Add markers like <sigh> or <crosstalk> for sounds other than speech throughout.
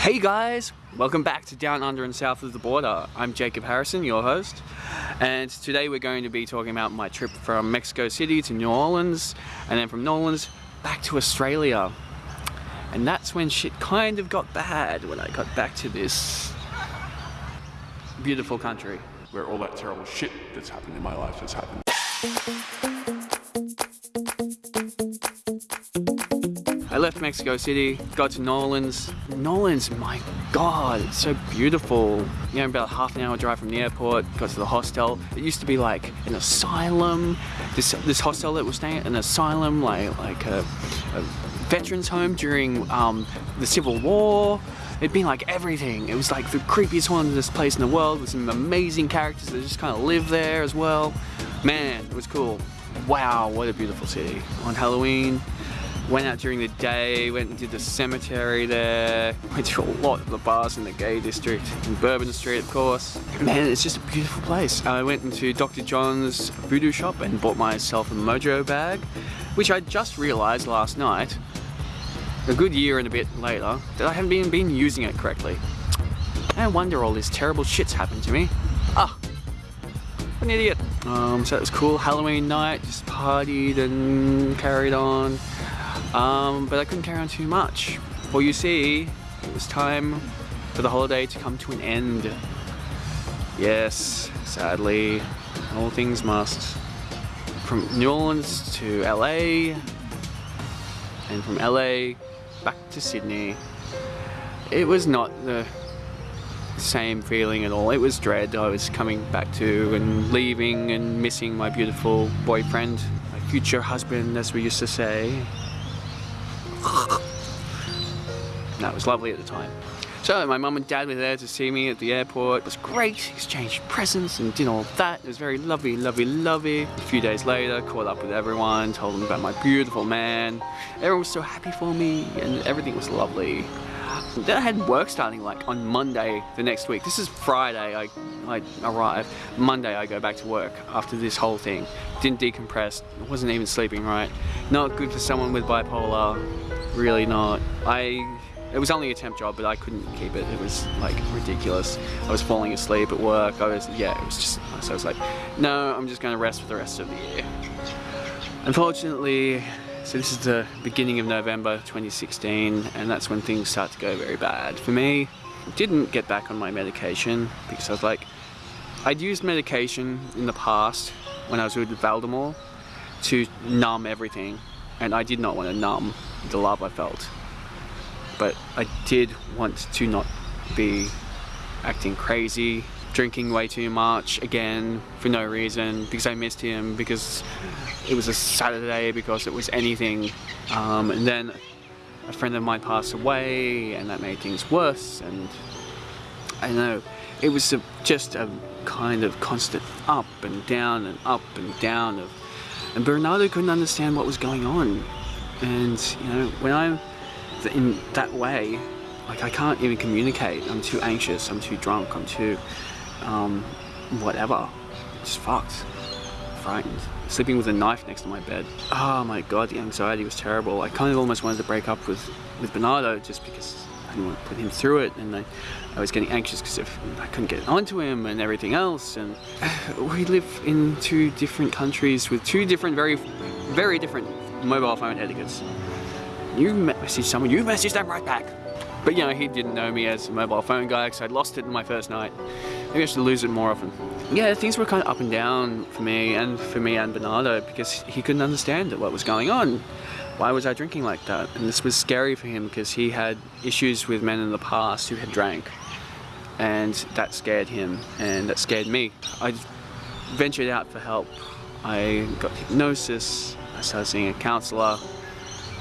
Hey guys, welcome back to Down Under and South of the Border. I'm Jacob Harrison, your host, and today we're going to be talking about my trip from Mexico City to New Orleans, and then from New Orleans back to Australia. And that's when shit kind of got bad when I got back to this beautiful country. where all that terrible shit that's happened in my life has happened. Left Mexico City, got to. New Orleans, my god, it's so beautiful. You know, about half an hour drive from the airport, got to the hostel. It used to be like an asylum. This this hostel that we're staying at, an asylum, like like a, a veterans home during um, the Civil War. It'd been like everything. It was like the creepiest haunted place in the world with some amazing characters that just kind of live there as well. Man, it was cool. Wow, what a beautiful city. On Halloween, went out during the day, went and did the cemetery there, <laughs> went to a lot of the bars in the gay district, in Bourbon Street of course. Man, it's just a beautiful place. I went into Dr. John's voodoo shop and bought myself a mojo bag, which I just realised last night, a good year and a bit later, that I haven't been, been using it correctly. No wonder all this terrible shit's happened to me. Ah, an idiot. Um, so that was cool. Halloween night, just partied and carried on. Um, but I couldn't carry on too much. Well, you see, it was time for the holiday to come to an end. Yes, sadly, all things must. From New Orleans to LA, and from LA back to Sydney. It was not the same feeling at all. It was dread. I was coming back to and leaving and missing my beautiful boyfriend, my future husband, as we used to say. That was lovely at the time. So my mum and dad were there to see me at the airport. It was great, exchanged presents and did all that. It was very lovely, lovely, lovely. A few days later, caught up with everyone, told them about my beautiful man. Everyone was so happy for me and everything was lovely. Then I had work starting like on Monday the next week. This is Friday, I, I arrive. Monday I go back to work after this whole thing. Didn't decompress, wasn't even sleeping right. Not good for someone with bipolar, really not. I it was only a temp job, but I couldn't keep it. It was like ridiculous. I was falling asleep at work. I was, yeah, it was just, so I was like, no, I'm just gonna rest for the rest of the year. Unfortunately, so this is the beginning of November 2016, and that's when things start to go very bad. For me, didn't get back on my medication because I was like, I'd used medication in the past when I was with Valdemar to numb everything, and I did not want to numb the love I felt but I did want to not be acting crazy, drinking way too much again for no reason, because I missed him, because it was a Saturday, because it was anything. Um, and then a friend of mine passed away and that made things worse and I know, it was a, just a kind of constant up and down and up and down of and Bernardo couldn't understand what was going on and you know when I'm in that way, like I can't even communicate. I'm too anxious, I'm too drunk, I'm too, um, whatever. Just fucked. Frightened. Sleeping with a knife next to my bed. Oh my god, the anxiety was terrible. I kind of almost wanted to break up with, with Bernardo just because I didn't want to put him through it and I, I was getting anxious because I couldn't get onto him and everything else and <sighs> we live in two different countries with two different, very, very different mobile phone etiquettes. You message someone, you message them right back. But you know, he didn't know me as a mobile phone guy because I'd lost it in my first night. Maybe I should lose it more often. Yeah, things were kind of up and down for me and for me and Bernardo because he couldn't understand what was going on. Why was I drinking like that? And this was scary for him because he had issues with men in the past who had drank. And that scared him and that scared me. I ventured out for help. I got hypnosis, I started seeing a counselor,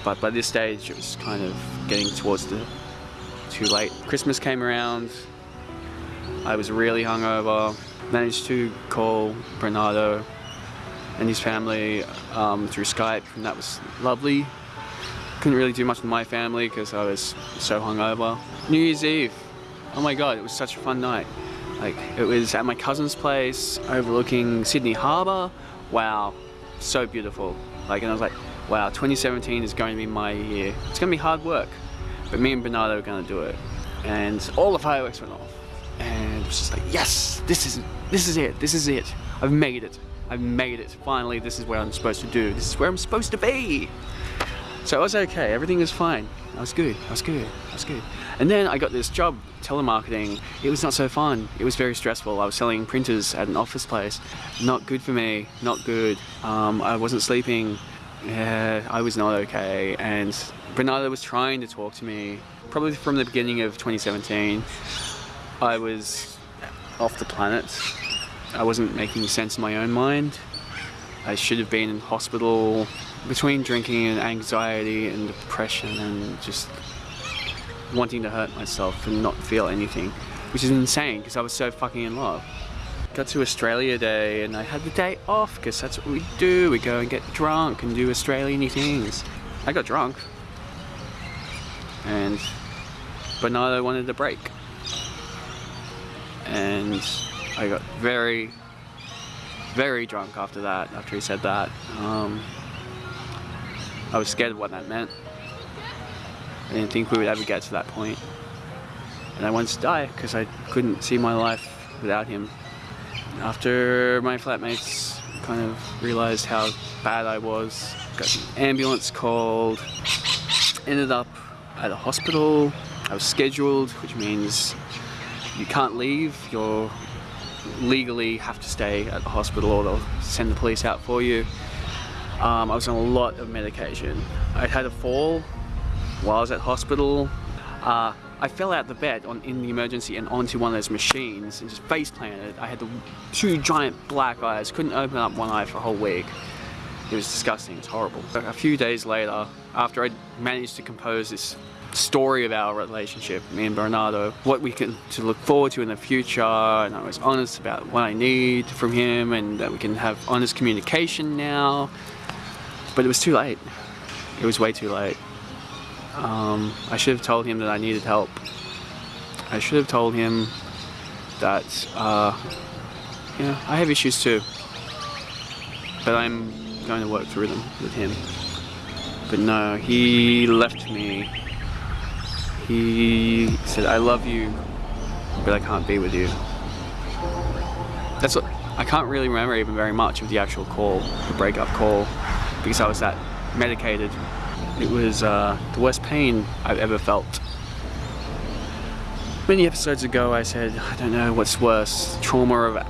but by this stage it was kind of getting towards the too late. Christmas came around, I was really hungover, managed to call Bernardo and his family um, through Skype and that was lovely. Couldn't really do much with my family because I was so hungover. New Year's Eve, oh my god, it was such a fun night. Like, it was at my cousin's place, overlooking Sydney Harbour. Wow, so beautiful. Like, and I was like, wow, 2017 is going to be my year. It's going to be hard work, but me and Bernardo are going to do it. and all the fireworks went off. Was just like, yes, this is this is it, this is it. I've made it. I've made it. Finally, this is what I'm supposed to do. This is where I'm supposed to be. So I was okay, everything was fine. I was good, I was good, I was good. And then I got this job, telemarketing. It was not so fun. It was very stressful. I was selling printers at an office place. Not good for me, not good. Um, I wasn't sleeping. Yeah, I was not okay. And Bernardo was trying to talk to me, probably from the beginning of 2017. I was off the planet. I wasn't making sense in my own mind. I should have been in hospital between drinking and anxiety and depression and just wanting to hurt myself and not feel anything, which is insane because I was so fucking in love. Got to Australia Day and I had the day off because that's what we do. We go and get drunk and do Australian things. I got drunk and Bernardo wanted a break. And I got very, very drunk after that, after he said that. Um, I was scared of what that meant. I didn't think we would ever get to that point. And I wanted to die because I couldn't see my life without him. After my flatmates kind of realized how bad I was, got an ambulance called, ended up at a hospital. I was scheduled, which means you can't leave. You're legally have to stay at the hospital or they'll send the police out for you. Um, I was on a lot of medication. I had a fall while I was at hospital. Uh, I fell out the bed on, in the emergency and onto one of those machines and just face planted. I had the two giant black eyes, couldn't open up one eye for a whole week. It was disgusting, it was horrible. A few days later, after I managed to compose this story of our relationship, me and Bernardo, what we can to look forward to in the future, and I was honest about what I need from him, and that we can have honest communication now. But it was too late. It was way too late. Um, I should have told him that I needed help. I should have told him that, uh, you know, I have issues too. But I'm going to work through them with him. But no, he left me. He said, I love you, but I can't be with you. That's what, I can't really remember even very much of the actual call, the breakup call, because I was that medicated. It was uh, the worst pain I've ever felt. Many episodes ago I said, I don't know what's worse, trauma of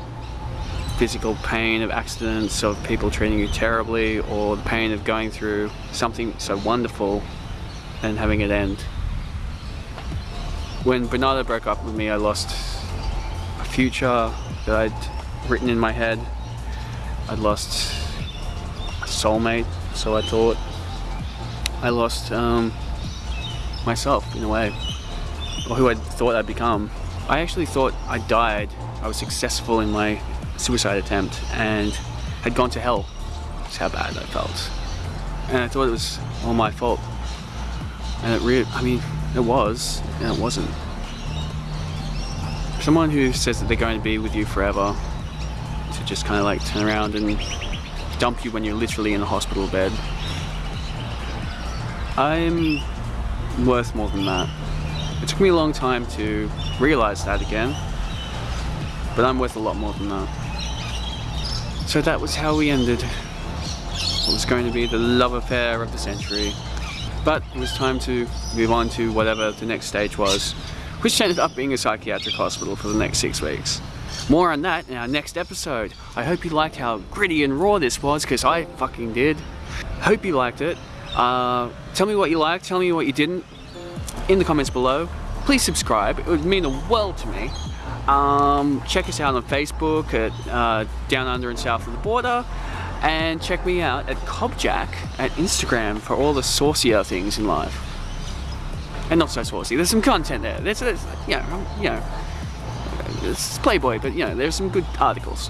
physical pain of accidents, of people treating you terribly, or the pain of going through something so wonderful and having it end. When Bernardo broke up with me, I lost a future that I'd written in my head. I'd lost a soulmate, so I thought. I lost um, myself in a way, or who I thought I'd become. I actually thought I died. I was successful in my suicide attempt and had gone to hell. That's how bad I felt. And I thought it was all my fault. And it really, I mean, it was, and it wasn't. Someone who says that they're going to be with you forever, to just kind of like turn around and dump you when you're literally in a hospital bed. I'm worth more than that. It took me a long time to realize that again, but I'm worth a lot more than that. So that was how we ended. It was going to be the love affair of the century. But it was time to move on to whatever the next stage was, which ended up being a psychiatric hospital for the next six weeks. More on that in our next episode. I hope you liked how gritty and raw this was, because I fucking did. Hope you liked it. Uh, tell me what you liked, tell me what you didn't in the comments below. Please subscribe, it would mean the world to me. Um, check us out on Facebook at uh, Down Under and South of the Border. And check me out at Cobjack at Instagram for all the saucier things in life. And not so saucy, there's some content there. There's, there's you know, um, you know, it's Playboy, but you know, there's some good articles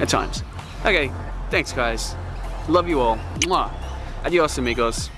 at times. Okay, thanks guys. Love you all. Mwah. Adios amigos.